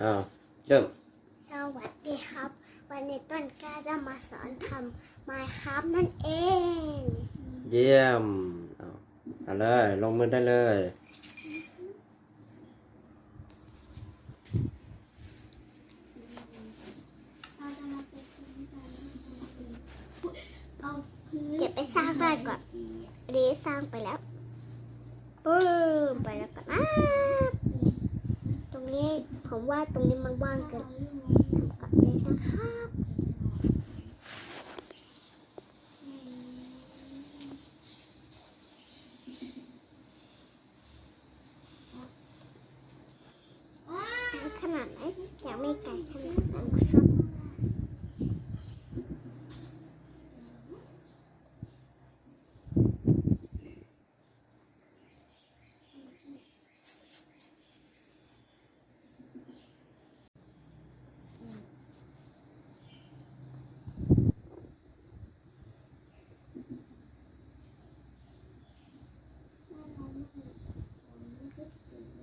อ้าวเริ่มสวัสดีครับ วันนี้ต้นกล้าจะมาสอนทำไม้ครับนั่นเอง เยี่ยมเอาเอาเลย ลงมือได้เลย เก็บไปสร้างบ้านก่อนอันนี้สร้างไปแล้วปื้มไปแล้วก็นะตรงนี้ ผมว่าตรงนี้มันว่างเกินทำกลับเลยนะครับ ขนาดไหนอยากไม่ไกลขนาดนั้นนะครับ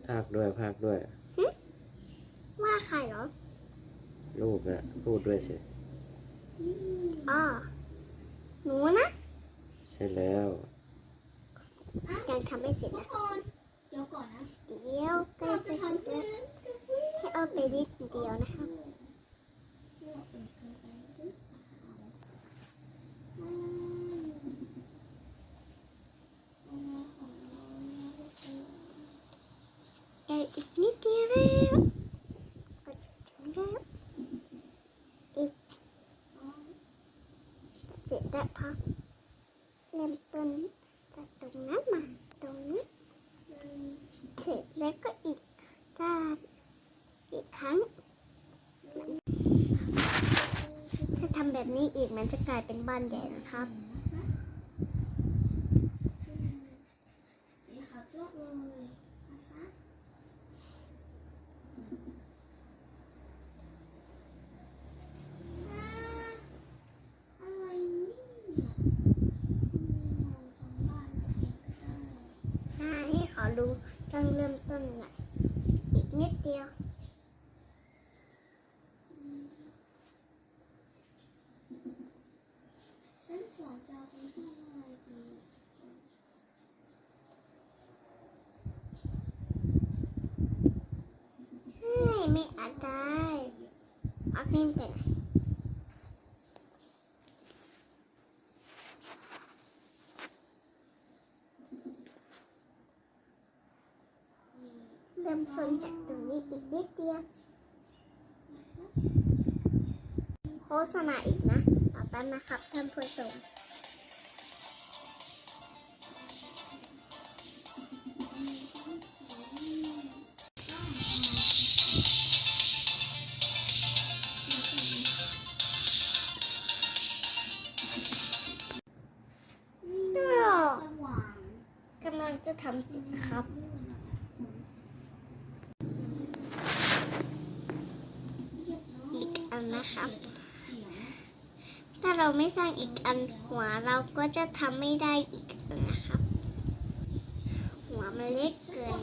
ภาคด้วยภาคด้วย ว่าใครเหรอลูกนะพูดด้วยสิ อ๋อหนูนะ ใช่แล้ว ยังทำไม่เสร็จนะเดี๋ยวก่อนนะเดี๋ยวใกล้จะเสร็จแล้วแค่เอาไปนิดเดียวนะครับ แก อีกนิดเดียวแล้วก็จะถึงแล้วอีกเสร็จแล้วพอเริ่มต้นจากตรงนั้นมาตรงนี้เสร็จแล้วก็อีกด้านอีกครั้งถ้าทำแบบนี้อีกมันจะกลายเป็นบ้านใหญ่นะครับ สีขาวจ้วกเลยนะคะอะไรเนี่ยเราทำบ้านตัวเองก็ได้ หน้า ให้ขอดูต้องเริ่มต้นหน่อยอีกนิดเดียว ฉันสอนจะเอาเป็นห้องอะไรดี เฮ้ยไม่อาจได้เอาพิมพ์ไปไหนเริ่มต้นจากตรงนี้อีกนิดเดียว โฆษณาอีกนะ ต่อไปนะครับท่านผู้ชมก็สว่างกำลังจะทำเสร็จครับอีกอันนะครับ ถ้าเราไม่สร้างอีกอันหัวเราก็จะทำไม่ได้อีกนะครับ หัวมันเล็กเกิน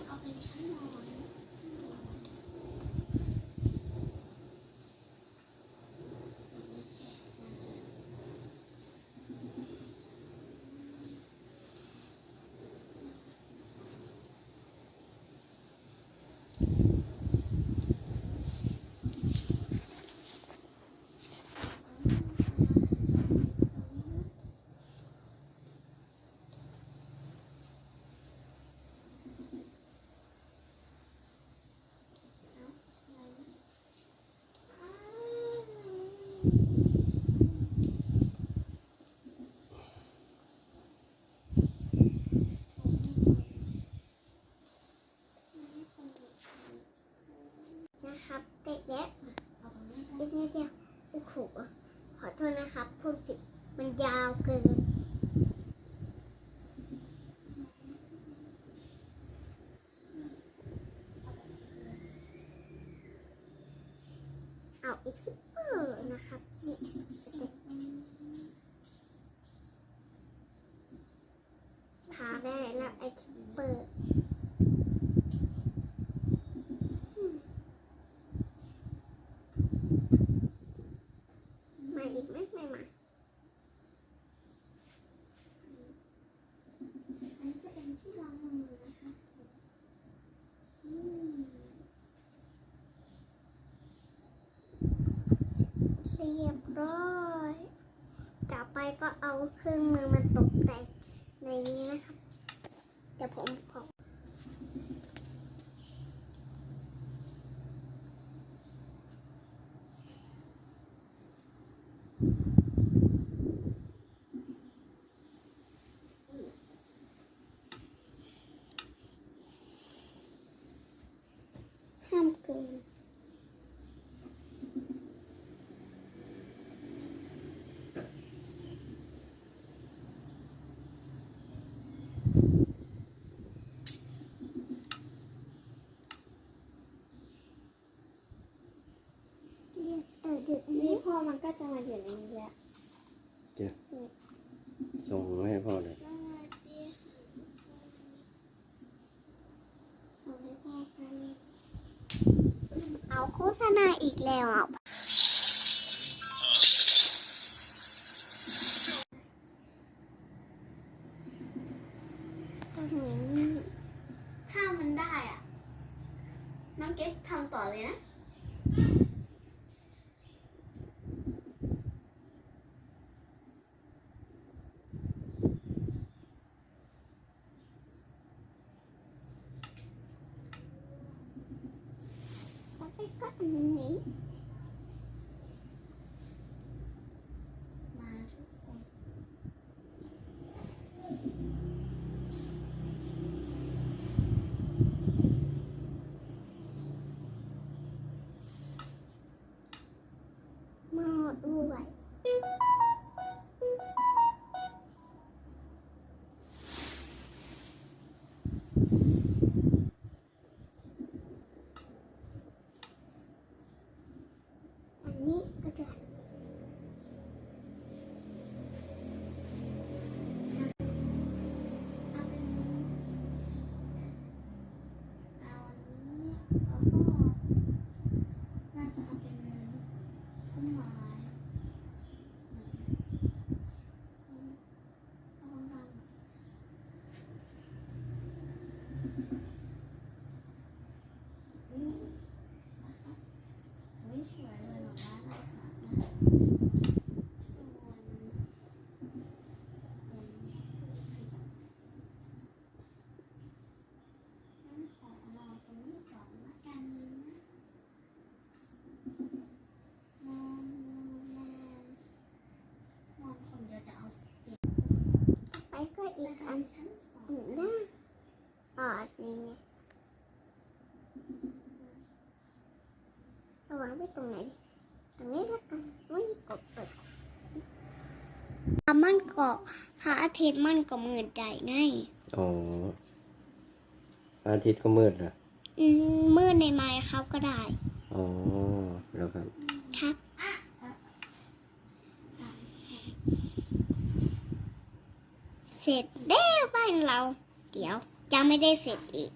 เปิดมาอีกไหมไม่มาอันจะเป็นที่รองมือนะคะเรียบร้อย ต่อไปก็เอาเครื่องมือมาตกแต่งในนี้นะคะ บเดี๋ยวผมขอห้ามเกิน เรียกเออเดี๋ยว นี่ นี้ พ่อ มันก็จะมาอยู่ในนี้แหละส่งให้พ่อเลยสวัสดีส่งให้พ่อกันเอาโฆษณาอีกแล้วอะตรงนี้ ถ้ามันได้อะ น้องเก็บทำต่อเลยนะ แล้ว ก็ก็อันนี้ มาทุกคน หม้อด้วย อันนี้ก็ได้ เอาเป็นเอาอันนี้แล้วก็น่าจะเอาเป็นต้นไม้เอาตรงกลางอืมนะคะอุ๊ยสวยเลยหรอบ้านเราค่ะส่วนงั้นขอรอตรงนี้ก่อนละกันนะมองมองมองมองคนเดียวจะเอาเตียง ไปก็ อีกอันชั้นสองหนึ่งน้าอ๋อนนี้ไงเอาวางไว้ตรงไหน ตรงนี้ล้วกันไม่กดเปิดมันก็พระอาทิตย์มันก็มืดได้ไงอ๋ออาทิตย์ก็มืดนะอืมมืดในไม้เขาก็ได้ อ๋อแล้วครับ ครับ เสร็จแล้วบ้านเรา เดี๋ยวจะไม่ได้เสร็จอีก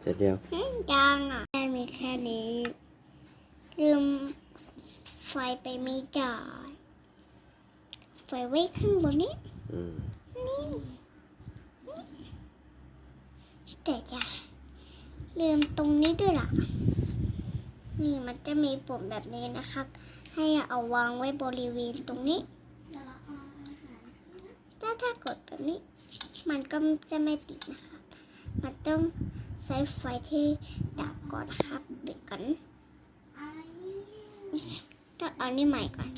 เสร็จแล้วอืมยังอะแค่มีแค่นี้ลืมไฟไปไม่ได้ไฟไว้ข้างบนนี้อืมนี่แต่จะลืมตรงนี้ด้วยล่ะ นี่มันจะมีปุ่มแบบนี้นะครับ ให้เอาวางไว้บริเวณตรงนี้ เดี๋ยวเราเอาอาหาร ถ้ากดแบบนี้ มันก็จะไม่ติดนะครับมันต้องใช้ไฟที่ดับก่อนนะครับปิดก่อนอะไรเนี่ยต้องเอานี่ใหม่ก่อน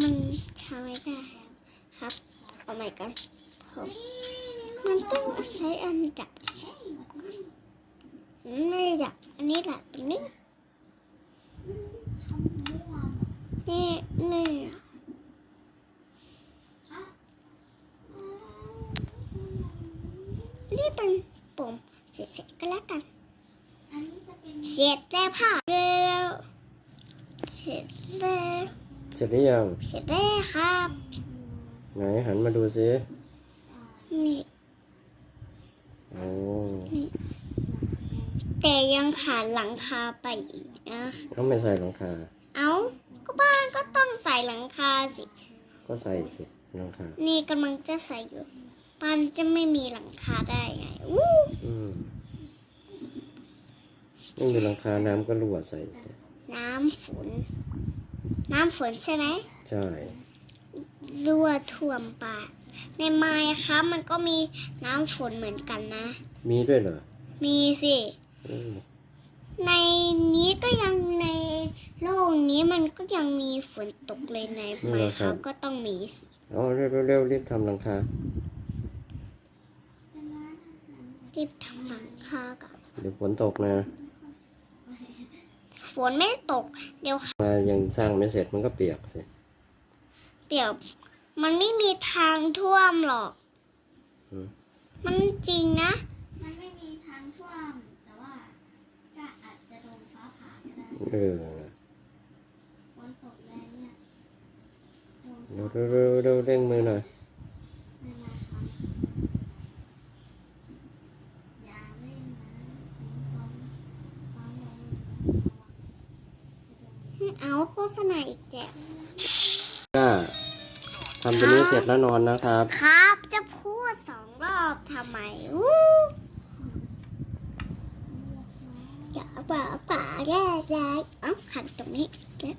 มันทำไม่ได้ครับ เอาใหม่ก่อนผมมันต้องใช้อันดับ ไม่ดับ อันนี้แหละตรงนี้อันนี่นี่เป็นปุ่มเสร็จๆ ก็แล้วกันอันนี้จะเป็นเสร็จแล้วค่ะแล้วเสร็จแล้วเสร็จหรือยังเสร็จแล้วครับไหนหันมาดูซินี่โอ้แต่ยังขาดหลังคาไปอีกนะต้องไม่ใส่หลังคา เอาก็บ้านก็ต้องใส่หลังคาสิ ก็ใส่สิหลังคา นี่กำลังจะใส่อยู่บ้านจะไม่มีหลังคาได้ไงอู้ อืม ไม่มีหลังคาน้ำก็รั่วใส่สิน้ำฝน น้ำฝนใช่ไหม ใช่ รั่วท่วมปากในไม้ครับมันก็มีน้ำฝนเหมือนกันนะ มีด้วยเหรอ มีสิอืมในนี้ก็ยังในโลกนี้มันก็ยังมีฝนตกเลยในไม้ครับก็ต้องมีสิเอาเร็วเร็วๆรีบทำหลังคาเป็นร้านอาหารรีบทำหลังคาก่อนเดี๋ยวฝนตกนะ ฝนไม่ตก เดี๋ยวมายังสร้างไม่เสร็จมันก็เปียกสิ เปียก มันไม่มีทางท่วมหรอกอืมมันจริงนะ มันไม่มีทางท่วม แต่ว่าก็อาจจะโดนฟ้าผ่าก็ได้เออฝนตกแรงเนี่ยโดนเร็วเร็วเร็วเร็วเร่งมือหน่อย ไม่มาครับอย่าเล่นนะฝนตกฟ้าแรงจะโดน เอาโฆษณาอีกแล้ว ก็ทำตัวนี้ เสร็จแล้วนอนนะครับ ครับ จะพูดสองรอบทำไมอู้อย่าป่าป่าแร่แร่เอ้าขันตรงนี้แล้ว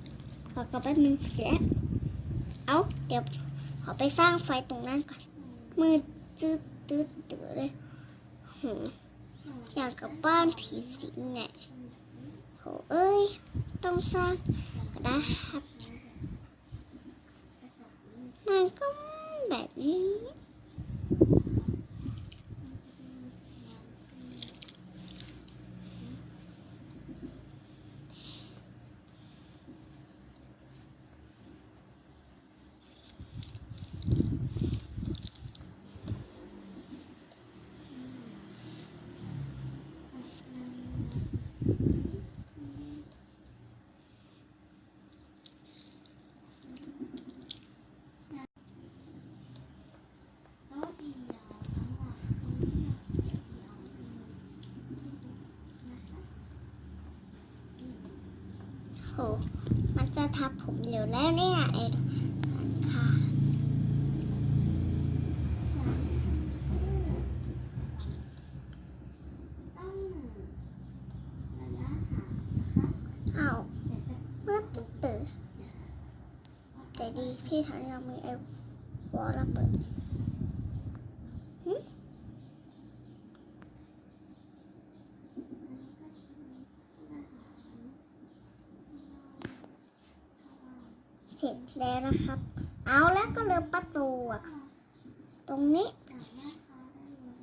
ขอกลับแป๊บนึงเสียเอาเดี๋ยวขอไปสร้างไฟตรงนั้นก่อนมือจืดตืดตืดเลยโหอยากกลับบ้านผีสิงไงโหเอ้ย ต้องสร้างก็ได้ครับ มันก็แบบนี้โต๊ะเดียวสำหรับคนที่อยากเดียวนะคะ โห มันจะ ทับผมเร็วแล้วเนี่ยไอ้หลังคาต้องระยะห่านะคะอ้าวเมื่อตื่นแต่ดีที่ทางยังมีไอ้วอลระเบิดหึเสร็จ แล้วนะครับ เอาแล้วก็เลือประตูอะตรงนี้สั่งแม่ค้าได้เลย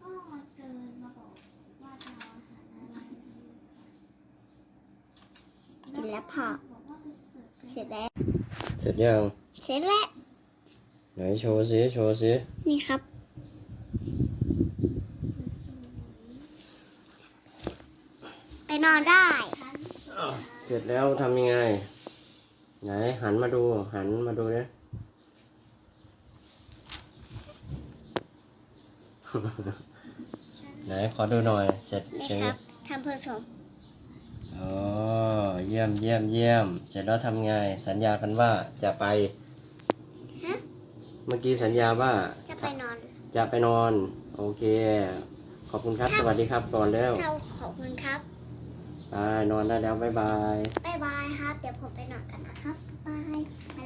ก็เดินมาบอกว่าจะเอาอาหารอะไรดีค่ะกินแล้วพอบอกว่าไปเสิร์ฟเสร็จแล้ว เสร็จยัง เสร็จแล้ว ไหนโชว์สิโชว์สินี่ครับ ไป นอนได้ เสร็จแล้วทำยังไง ไหนหันมาดู หันมาดูเนี่ยไหนขอดูหน่อย เสร็จนี่เสร็ครัจบทำผสมอ๋อเยี่ยมเยี่ยมเยี่ยม เสร็จแล้วทำไง สัญญากันว่าจะไปฮะเมื่อกี้สัญญาว่า จะไปนอน จะไปนอน โอเค ขอบคุณครับ สวัสดีครับก่อนแล้วเราขอบคุณครับ อ่านอนได้แล้ว บ๊ายบาย บ๊ายบายครับ เดี๋ยวผมไปนอนกันนะครับ บ๊ายบาย